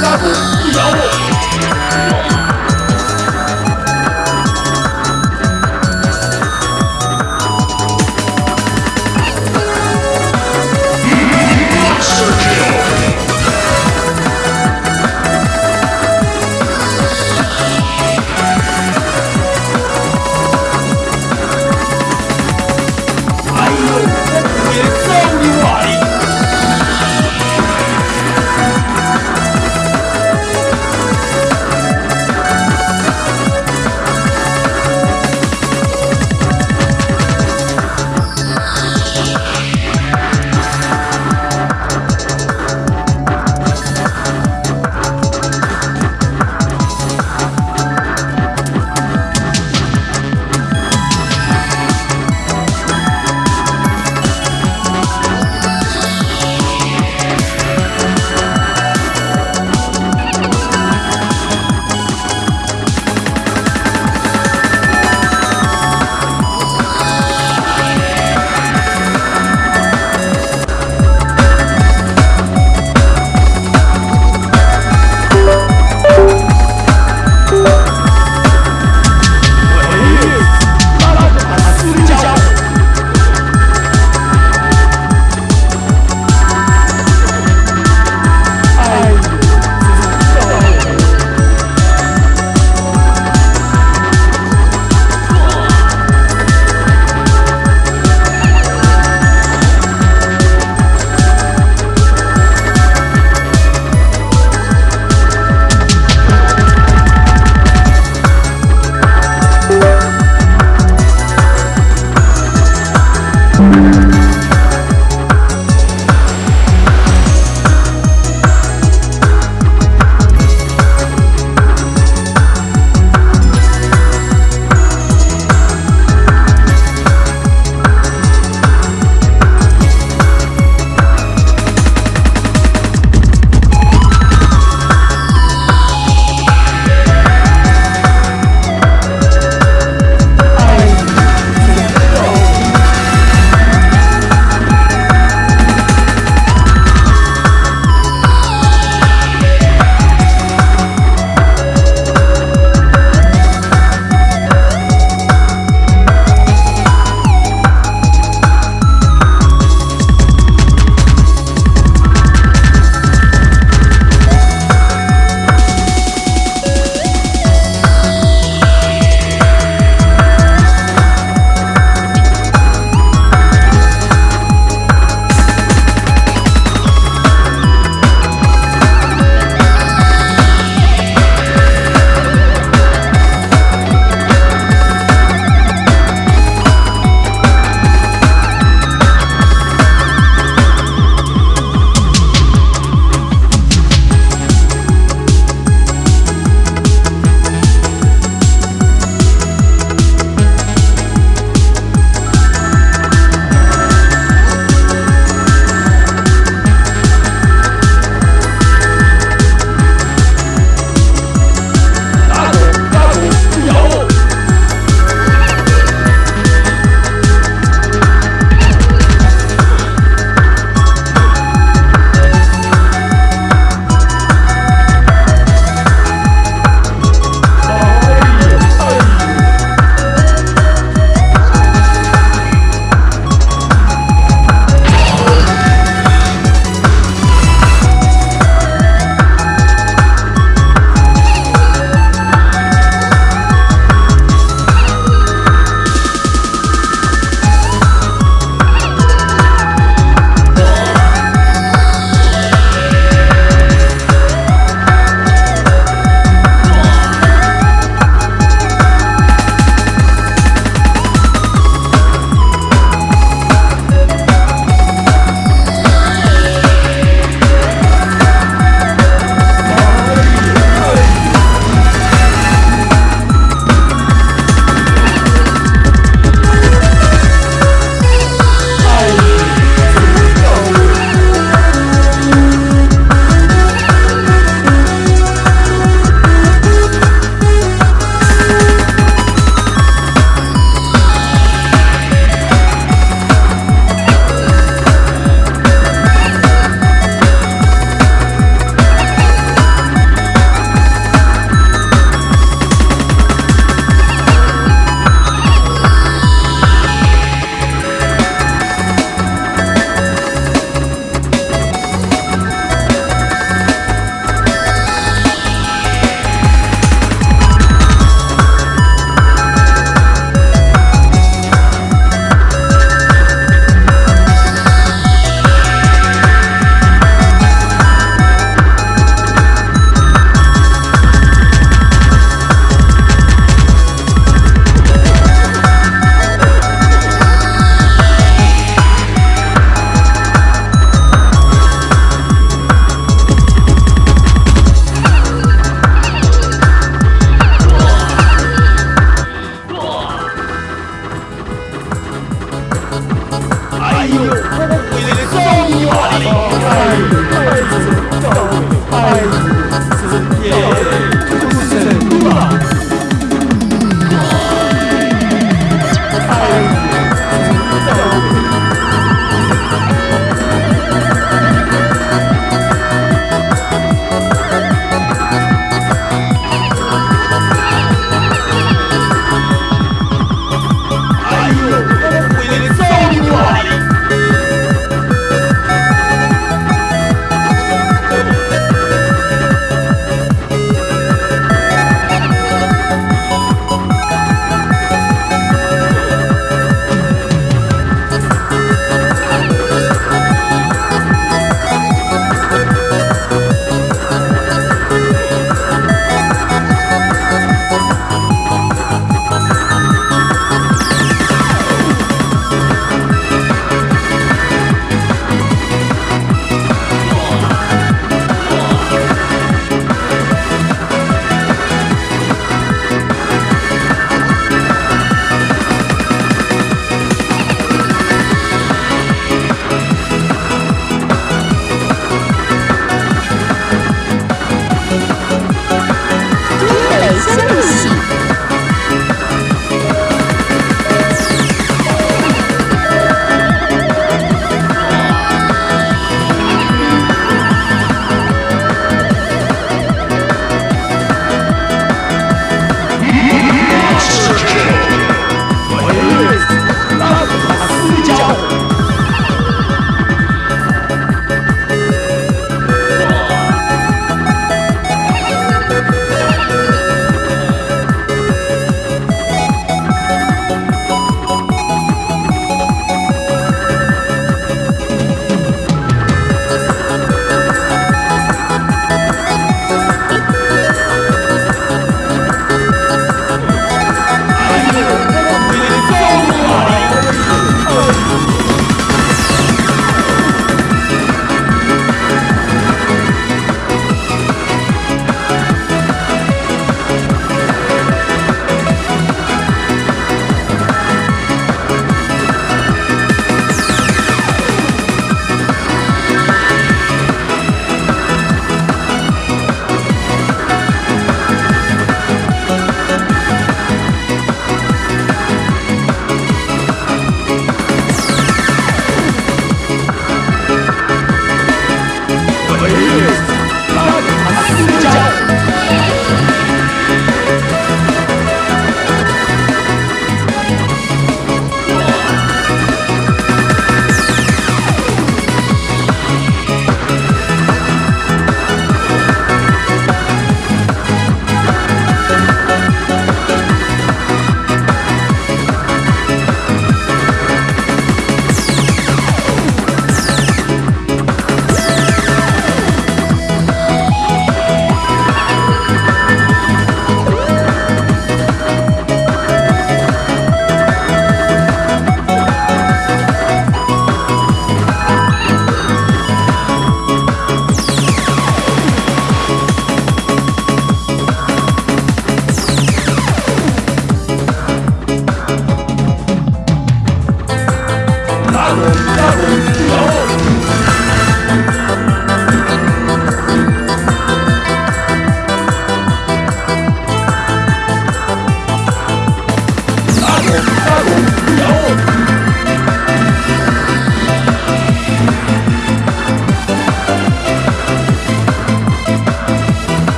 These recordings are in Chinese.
杀不咬我。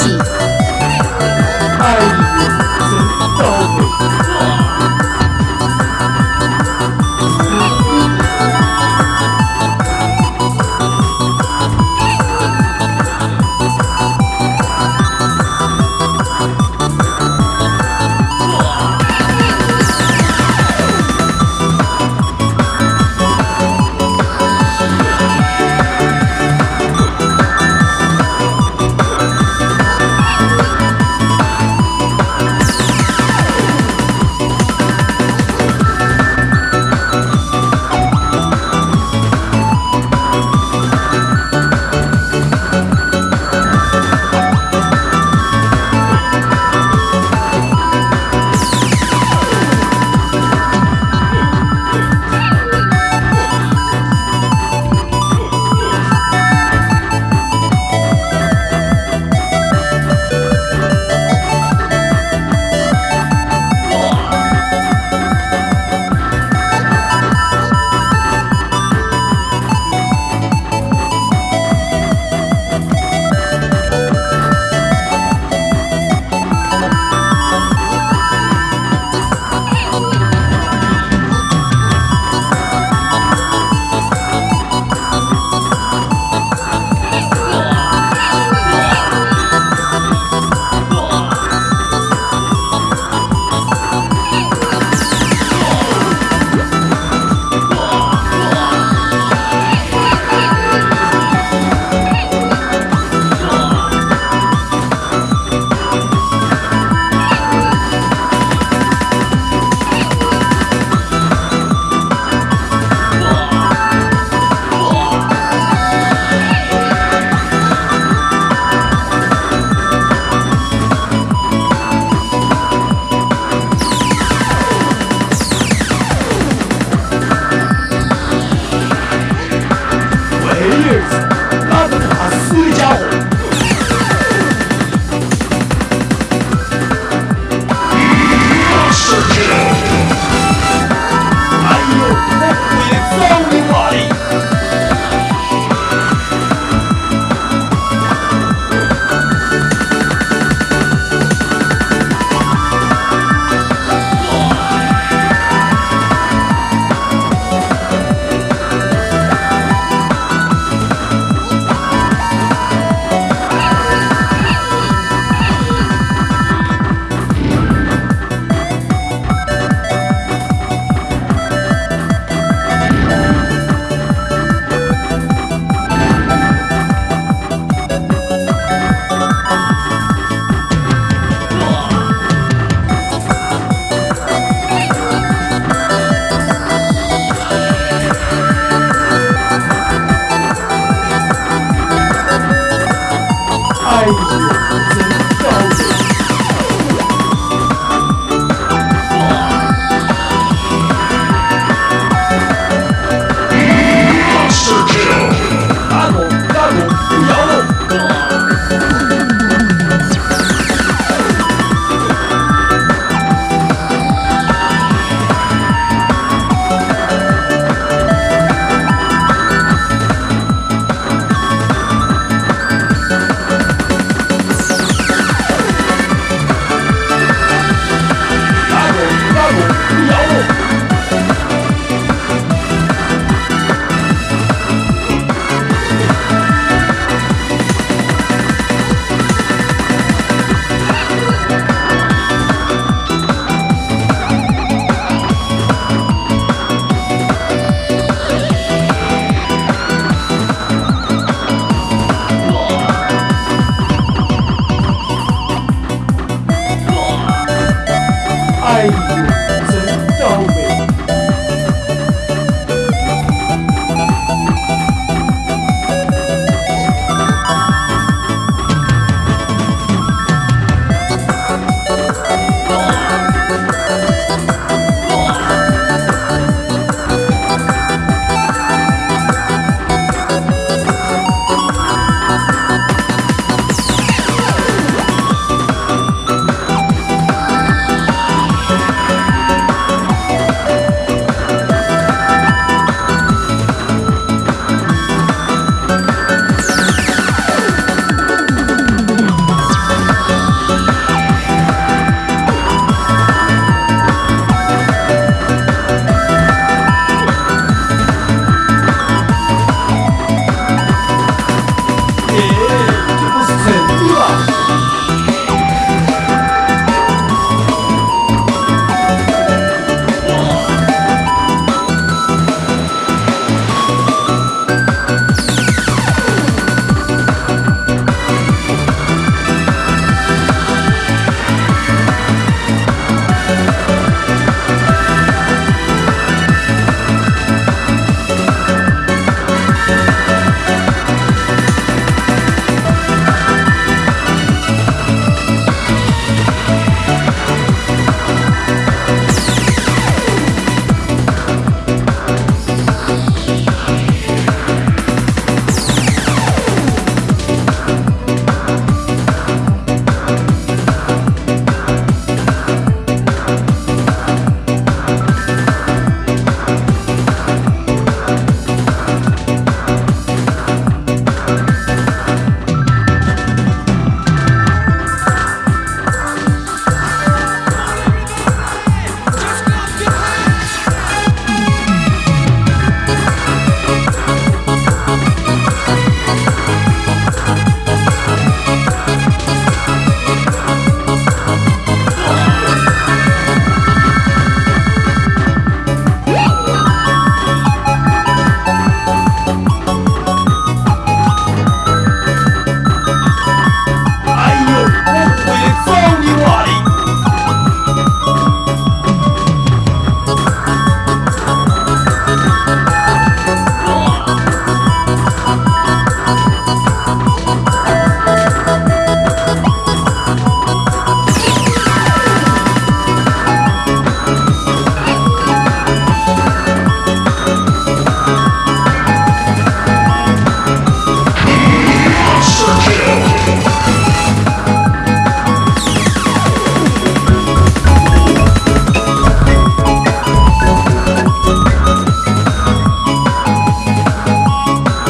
戏。guys.